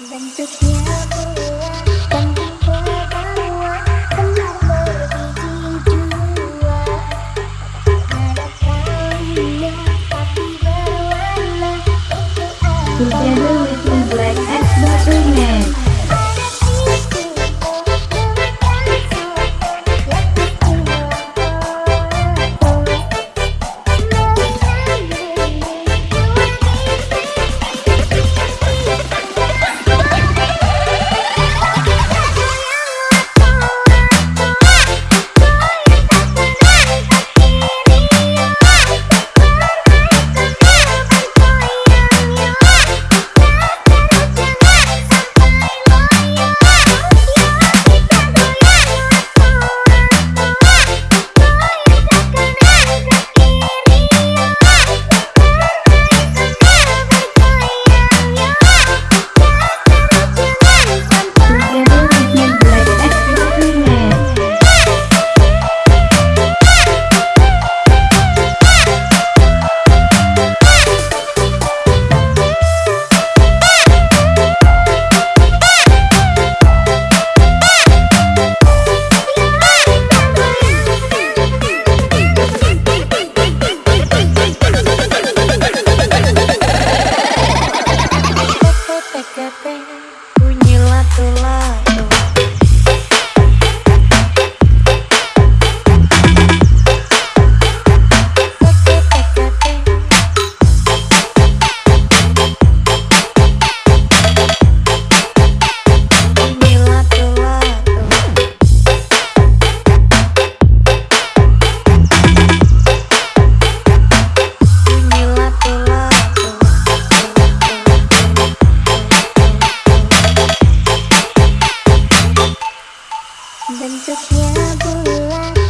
Bentuknya bulat 学不来